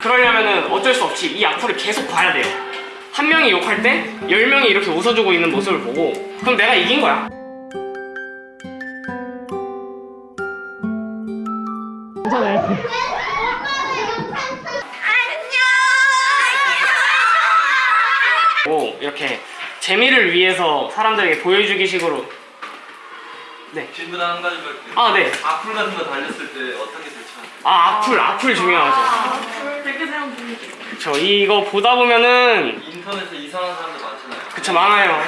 그러려면은 어쩔 수 없이 이 악플을 계속 봐야 돼요. 한 명이 욕할 때, 열 명이 이렇게 웃어주고 있는 모습을 보고, 그럼 내가 이긴 거야. 오, 이렇게 재미를 위해서 사람들에게 보여주기 식으로. 네. 질문 한 가지 할게요. 아, 네. 악플 같은 거 달렸을 때 어떻게 대처하세요? 아, 악플, 악플 중요하죠. 저 이거 보다 보면은 인터넷에 이상한 사람들 많잖아요. 그쵸 많아요.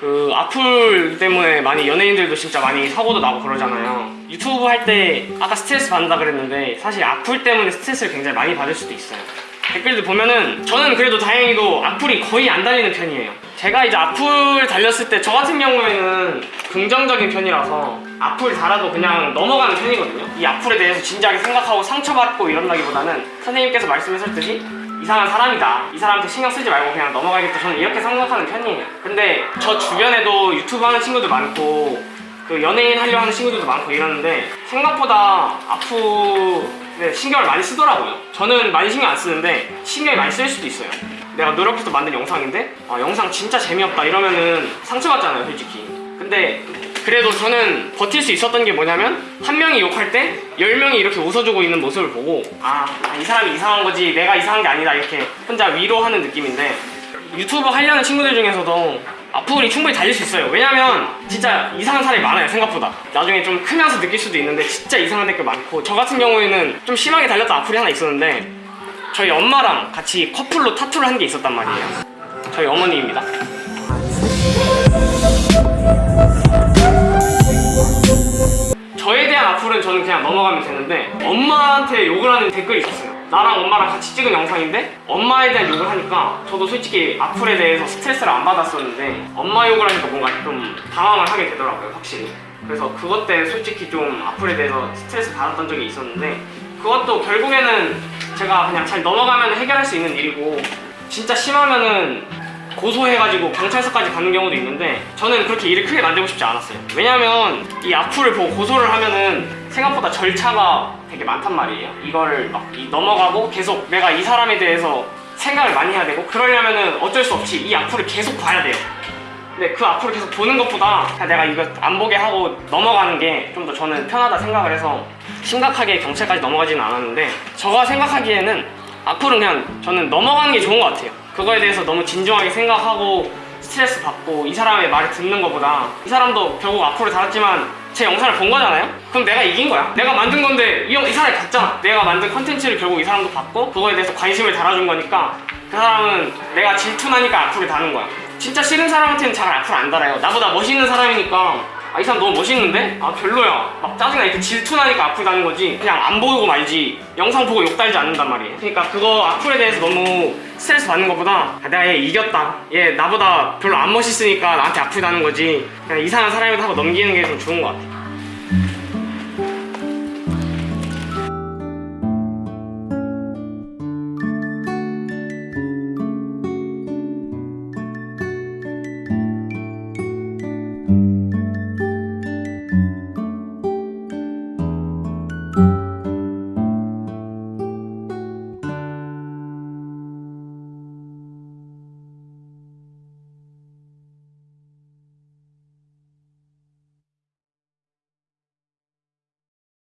그 악플 때문에 많이 연예인들도 진짜 많이 사고도 나고 그러잖아요. 유튜브 할 때 아까 스트레스 받는다 그랬는데 사실 악플 때문에 스트레스를 굉장히 많이 받을 수도 있어요. 댓글들 보면은 저는 그래도 다행히도 악플이 거의 안 달리는 편이에요. 제가 이제 악플 달렸을 때 저 같은 경우에는 긍정적인 편이라서 악플 달아도 그냥 넘어가는 편이거든요. 이 악플에 대해서 진지하게 생각하고 상처받고 이런다기보다는 선생님께서 말씀하셨듯이 이상한 사람이다. 이 사람한테 신경 쓰지 말고 그냥 넘어가겠다. 저는 이렇게 생각하는 편이에요. 근데 저 주변에도 유튜브 하는 친구들 많고 그 연예인 하려 하는 친구들도 많고 이러는데 생각보다 악플에 신경을 많이 쓰더라고요. 저는 많이 신경 안 쓰는데 신경이 많이 쓸 수도 있어요. 내가 노력해서 만든 영상인데 아, 영상 진짜 재미없다 이러면은 상처받잖아요, 솔직히. 근데 그래도 저는 버틸 수 있었던 게 뭐냐면 한 명이 욕할 때 열 명이 이렇게 웃어주고 있는 모습을 보고 아 이 사람이 이상한 거지 내가 이상한 게 아니다 이렇게 혼자 위로하는 느낌인데 유튜브 하려는 친구들 중에서도 악플이 충분히 달릴 수 있어요. 왜냐면 진짜 이상한 사람이 많아요 생각보다. 나중에 좀 크면서 느낄 수도 있는데 진짜 이상한 댓글 많고 저 같은 경우에는 좀 심하게 달렸던 악플이 하나 있었는데 저희 엄마랑 같이 커플로 타투를 한 게 있었단 말이에요. 저희 어머니입니다 그냥 넘어가면 되는데 엄마한테 욕을 하는 댓글이 있었어요. 나랑 엄마랑 같이 찍은 영상인데 엄마에 대한 욕을 하니까 저도 솔직히 악플에 대해서 스트레스를 안 받았었는데 엄마 욕을 하니까 뭔가 좀 당황을 하게 되더라고요 확실히. 그래서 그것 때 솔직히 좀 악플에 대해서 스트레스 받았던 적이 있었는데 그것도 결국에는 제가 그냥 잘 넘어가면 해결할 수 있는 일이고 진짜 심하면은 고소해가지고 경찰서까지 가는 경우도 있는데 저는 그렇게 일을 크게 만들고 싶지 않았어요. 왜냐면 이 악플을 보고 고소를 하면은 생각보다 절차가 되게 많단 말이에요. 이거를 막 이- 넘어가고 계속 내가 이 사람에 대해서 생각을 많이 해야 되고 그러려면은 어쩔 수 없이 이 악플을 계속 봐야 돼요. 근데 그 악플을 계속 보는 것보다 그냥 내가 이거 안 보게 하고 넘어가는 게 좀 더 저는 편하다 생각을 해서 심각하게 경찰까지 넘어가지는 않았는데 제가 생각하기에는 악플은 그냥 저는 넘어가는 게 좋은 것 같아요. 그거에 대해서 너무 진중하게 생각하고 스트레스 받고 이 사람의 말을 듣는 것보다 이 사람도 결국 악플을 달았지만 제 영상을 본 거잖아요? 그럼 내가 이긴 거야. 내가 만든 건데 이, 형- 이 사람이 봤잖아. 내가 만든 컨텐츠를 결국 이 사람도 봤고 그거에 대해서 관심을 달아준 거니까 그 사람은 내가 질투나니까 악플을 다는 거야. 진짜 싫은 사람한테는 잘 악플 안 달아요. 나보다 멋있는 사람이니까 아 이 사람 너무 멋있는데? 아 별로야. 막 짜증나. 이렇게 질투나니까 악플 다는 거지. 그냥 안 보고 말지. 영상 보고 욕 달지 않는단 말이에요. 그러니까 그거 악플에 대해서 너무 스트레스 받는 것보다 아, 내가 얘 이겼다. 얘 나보다 별로 안 멋있으니까 나한테 악플 다는 거지. 그냥 이상한 사람이다 하고 넘기는 게 좀 좋은 것 같아